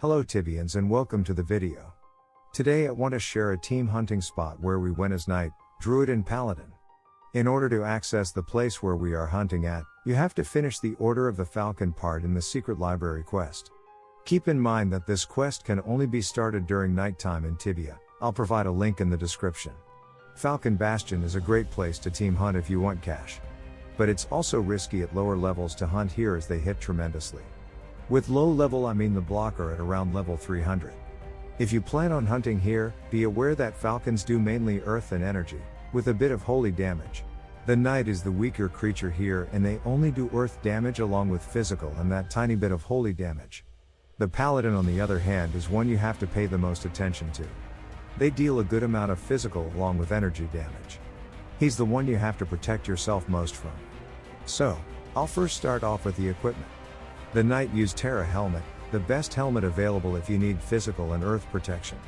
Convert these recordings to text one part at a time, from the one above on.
Hello Tibians and welcome to the video. Today I want to share a team hunting spot where we went as knight, druid and paladin. In order to access the place where we are hunting at, you have to finish the Order of the Falcon part in the Secret Library quest. Keep in mind that this quest can only be started during nighttime in Tibia, I'll provide a link in the description. Falcon Bastion is a great place to team hunt if you want cash. But it's also risky at lower levels to hunt here as they hit tremendously. With low level I mean the blocker at around level 300. If you plan on hunting here, be aware that falcons do mainly earth and energy, with a bit of holy damage. The knight is the weaker creature here and they only do earth damage along with physical and that tiny bit of holy damage. The paladin on the other hand is one you have to pay the most attention to. They deal a good amount of physical along with energy damage. He's the one you have to protect yourself most from. So, I'll first start off with the equipment. The Knight used Terra Helmet, the best helmet available if you need physical and earth protection.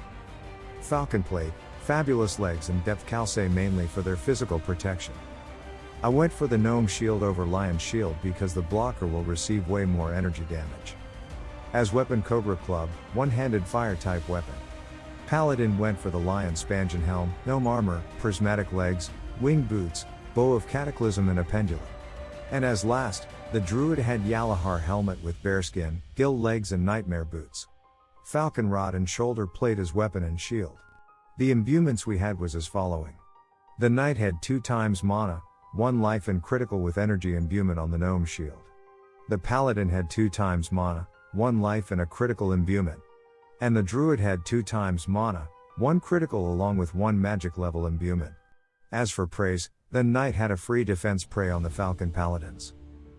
Falcon Plate, fabulous legs and depth calcei mainly for their physical protection. I went for the Gnome Shield over Lion Shield because the blocker will receive way more energy damage. As weapon Cobra Club, one-handed fire type weapon. Paladin went for the Lion Spangen Helm, Gnome Armor, Prismatic Legs, Winged Boots, Bow of Cataclysm and a Pendulet. And as last, the druid had Yalahar helmet with bearskin, gill legs and nightmare boots. Falcon rod and shoulder plate as weapon and shield. The imbuements we had was as following. The knight had 2 times mana, 1 life and critical with energy imbuement on the gnome shield. The paladin had 2 times mana, 1 life and a critical imbuement. And the druid had 2 times mana, 1 critical along with 1 magic level imbuement. As for preys, the knight had a free defense prey on the falcon paladins.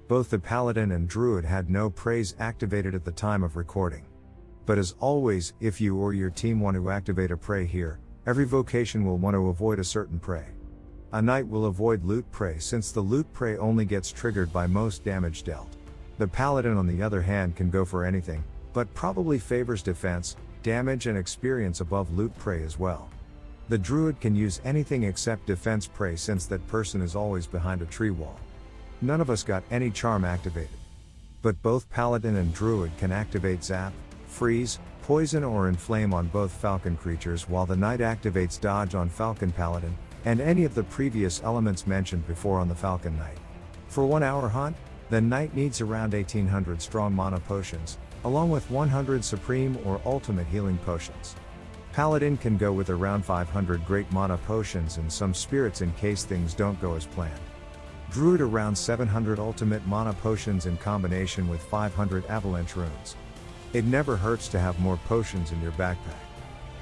Both the paladin and druid had no preys activated at the time of recording. But as always, if you or your team want to activate a prey here, every vocation will want to avoid a certain prey. A knight will avoid loot prey since the loot prey only gets triggered by most damage dealt. The paladin on the other hand can go for anything, but probably favors defense, damage and experience above loot prey as well. The druid can use anything except defense prey since that person is always behind a tree wall. None of us got any charm activated. But both paladin and druid can activate zap, freeze, poison or inflame on both falcon creatures while the knight activates dodge on falcon paladin, and any of the previous elements mentioned before on the falcon knight. For 1 hour hunt, the knight needs around 1800 strong mana potions, along with 100 supreme or ultimate healing potions. Paladin can go with around 500 great mana potions and some spirits in case things don't go as planned. Druid around 700 ultimate mana potions in combination with 500 avalanche runes. It never hurts to have more potions in your backpack.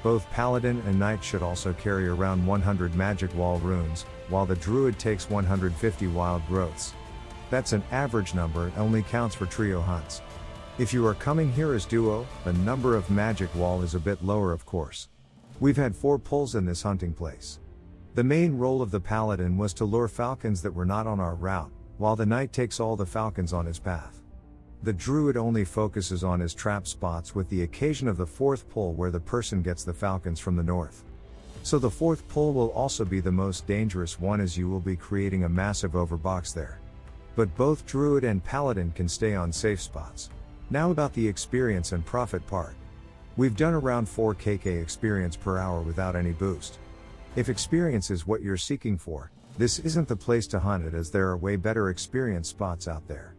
Both Paladin and Knight should also carry around 100 magic wall runes, while the Druid takes 150 wild growths. That's an average number and only counts for trio hunts. If you are coming here as duo, the number of magic wall is a bit lower of course. We've had four pulls in this hunting place. The main role of the paladin was to lure falcons that were not on our route, while the knight takes all the falcons on his path. The druid only focuses on his trap spots with the occasion of the fourth pull where the person gets the falcons from the north. So the fourth pull will also be the most dangerous one as you will be creating a massive overbox there. But both druid and paladin can stay on safe spots. Now about the experience and profit part. We've done around 4 KK experience per hour without any boost. If experience is what you're seeking for, this isn't the place to hunt it as there are way better experience spots out there.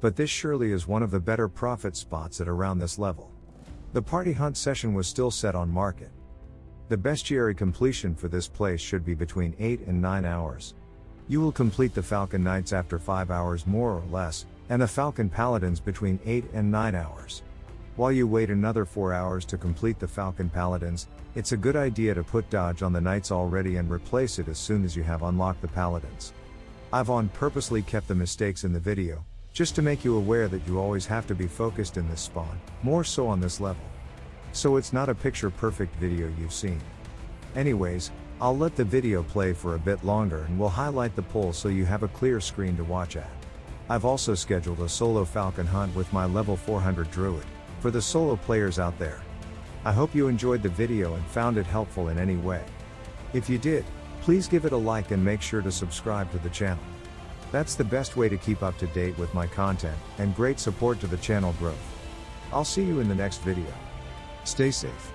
But this surely is one of the better profit spots at around this level. The party hunt session was still set on market. The bestiary completion for this place should be between 8 and 9 hours. You will complete the Falcon Knights after 5 hours more or less, and the Falcon Paladins between 8 and 9 hours. While you wait another 4 hours to complete the Falcon Paladins, it's a good idea to put dodge on the Knights already and replace it as soon as you have unlocked the Paladins. I've on purposely kept the mistakes in the video, just to make you aware that you always have to be focused in this spawn, more so on this level. So it's not a picture perfect video you've seen. Anyways, I'll let the video play for a bit longer and we'll highlight the pull so you have a clear screen to watch at. I've also scheduled a solo falcon hunt with my level 400 druid, for the solo players out there. I hope you enjoyed the video and found it helpful in any way. If you did, please give it a like and make sure to subscribe to the channel. That's the best way to keep up to date with my content, and great support to the channel growth. I'll see you in the next video. Stay safe.